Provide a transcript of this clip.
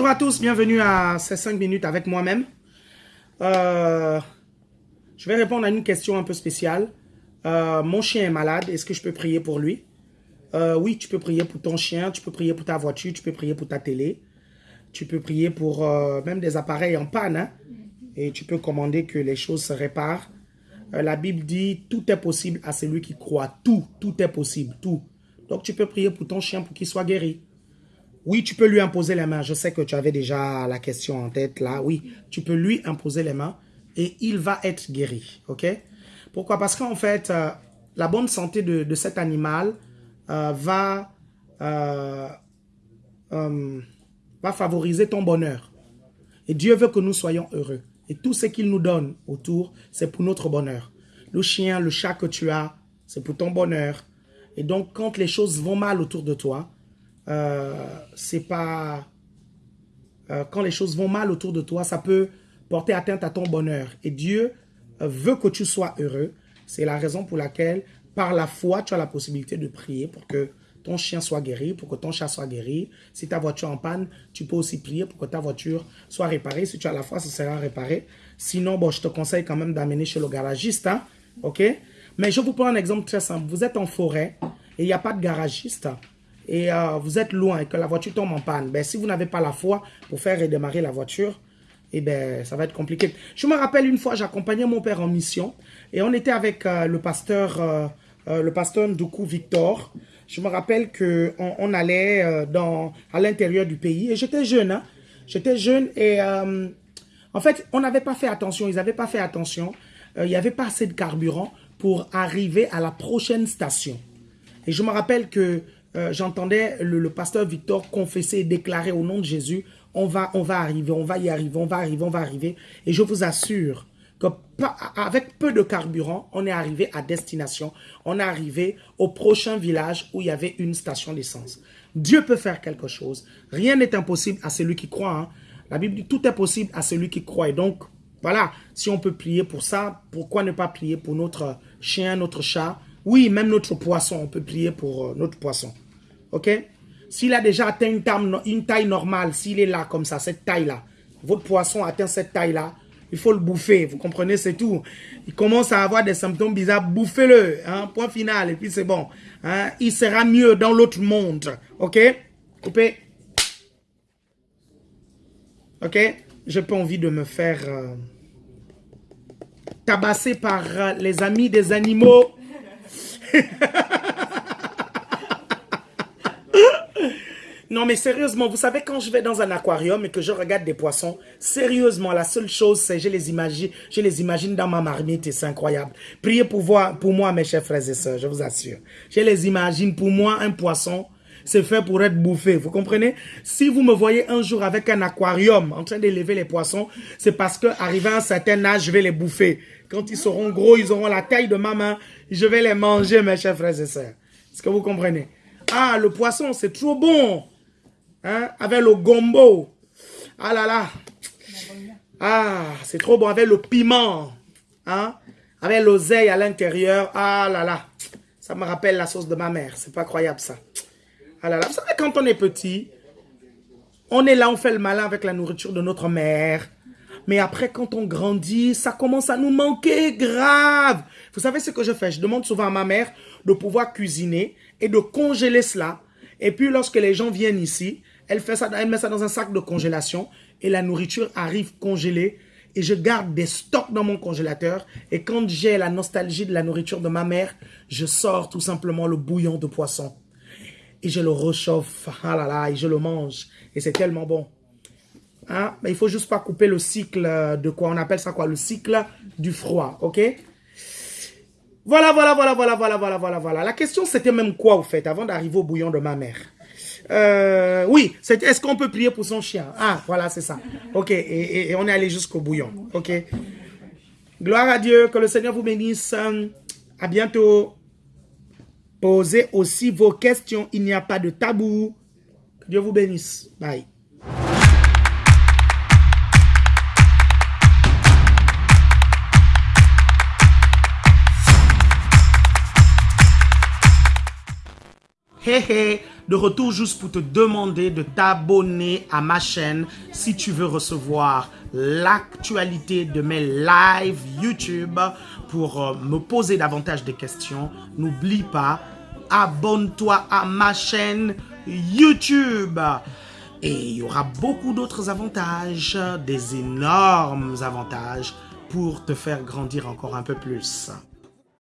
à tous, bienvenue à ces 5 minutes avec moi-même. Euh, je vais répondre à une question un peu spéciale. Euh, mon chien est malade, est-ce que je peux prier pour lui? Euh, Oui, tu peux prier pour ton chien, tu peux prier pour ta voiture, tu peux prier pour ta télé. Tu peux prier pour même des appareils en panne. Hein. et tu peux commander que les choses se réparent. la Bible dit, tout est possible à celui qui croit. Tout, tout est possible, tout. Donc tu peux prier pour ton chien pour qu'il soit guéri. Oui, tu peux lui imposer les mains. Je sais que tu avais déjà la question en tête là. Oui, tu peux lui imposer les mains et il va être guéri. OK? Pourquoi? Parce qu'en fait, euh, la bonne santé de, cet animal euh, va, euh, va favoriser ton bonheur. Et Dieu veut que nous soyons heureux. Et tout ce qu'il nous donne autour, c'est pour notre bonheur. Le chien, le chat que tu as, c'est pour ton bonheur. Et donc, quand les choses vont mal autour de toi, euh, c'est pas... Euh, quand les choses vont mal autour de toi, ça peut porter atteinte à ton bonheur. Et Dieu euh, veut que tu sois heureux. C'est la raison pour laquelle, par la foi, tu as la possibilité de prier pour que ton chien soit guéri, pour que ton chat soit guéri. Si ta voiture en panne, tu peux aussi prier pour que ta voiture soit réparée. Si tu as la foi, ça sera réparé. Sinon, bon, je te conseille quand même d'amener chez le garagiste. Hein, Mais je vous prends un exemple très simple. Vous êtes en forêt et il n'y a pas de garagiste et euh, vous êtes loin et que la voiture tombe en panne, ben, si vous n'avez pas la foi pour faire redémarrer la voiture, eh ben, ça va être compliqué. Je me rappelle une fois, j'accompagnais mon père en mission et on était avec euh, le pasteur, euh, le pasteur Ndoukou Victor. Je me rappelle qu'on on allait dans, à l'intérieur du pays et j'étais jeune. Hein. J'étais jeune et en fait, on n'avait pas fait attention, ils n'avaient pas fait attention. Il n'y avait pas assez de carburant pour arriver à la prochaine station. Et je me rappelle que euh, j'entendais le, pasteur Victor confesser et déclarer au nom de Jésus, on va, on va arriver, on va y arriver, on va arriver, on va arriver. Et je vous assure que avec peu de carburant, on est arrivé à destination. On est arrivé au prochain village où il y avait une station d'essence. Dieu peut faire quelque chose. Rien n'est impossible à celui qui croit. Hein. La Bible dit tout est possible à celui qui croit. Et donc, voilà, si on peut prier pour ça, pourquoi ne pas prier pour notre chien, notre chat? Oui, même notre poisson, on peut prier pour euh, notre poisson. Ok? S'il a déjà atteint une taille, normale, s'il est là comme ça, cette taille-là, votre poisson atteint cette taille-là, il faut le bouffer, vous comprenez, c'est tout. Il commence à avoir des symptômes bizarres, bouffez-le, hein, point final, et puis c'est bon. Hein, il sera mieux dans l'autre monde, ok? Coupez. Ok? J'ai pas envie de me faire euh, tabasser par euh, les amis des animaux. Non, mais sérieusement, vous savez, quand je vais dans un aquarium et que je regarde des poissons, sérieusement, la seule chose, c'est je les imagine, je les imagine dans ma marmite et c'est incroyable. Priez pour, voir, pour moi, mes chers frères et sœurs, je vous assure. Je les imagine, pour moi, un poisson, c'est fait pour être bouffé, vous comprenez? Si vous me voyez un jour avec un aquarium en train d'élever les poissons, c'est parce que à un certain âge, je vais les bouffer. Quand ils seront gros, ils auront la taille de ma main, je vais les manger, mes chers frères et sœurs. Est-ce que vous comprenez? Ah, le poisson, c'est trop bon Hein? Avec le gombo. Ah là là. Ah, c'est trop bon. Avec le piment. Hein? Avec l'oseille à l'intérieur. Ah là là. Ça me rappelle la sauce de ma mère. C'est pas croyable ça. Ah là là. Vous savez, quand on est petit, on est là, on fait le malin avec la nourriture de notre mère. Mais après, quand on grandit, ça commence à nous manquer grave. Vous savez ce que je fais? Je demande souvent à ma mère de pouvoir cuisiner et de congeler cela. Et puis, lorsque les gens viennent ici, elle, fait ça, elle met ça dans un sac de congélation et la nourriture arrive congelée. Et je garde des stocks dans mon congélateur. Et quand j'ai la nostalgie de la nourriture de ma mère, je sors tout simplement le bouillon de poisson. Et je le rechauffe. Ah là là, et je le mange. Et c'est tellement bon. Hein? Mais il faut juste pas couper le cycle de quoi? On appelle ça quoi? Le cycle du froid. Ok? Voilà, voilà, voilà, voilà, voilà, voilà, voilà, voilà. La question, c'était même quoi, au fait, avant d'arriver au bouillon de ma mère? Euh, oui, est-ce qu'on peut prier pour son chien? Ah, voilà, c'est ça. Ok, et, on est allé jusqu'au bouillon. Ok. Gloire à Dieu, que le Seigneur vous bénisse. À bientôt. Posez aussi vos questions. Il n'y a pas de tabou. Dieu vous bénisse. Bye. Hey, hey. De retour juste pour te demander de t'abonner à ma chaîne si tu veux recevoir l'actualité de mes lives YouTube pour euh, me poser davantage de questions. N'oublie pas, abonne-toi à ma chaîne YouTube. Et il y aura beaucoup d'autres avantages, des énormes avantages pour te faire grandir encore un peu plus.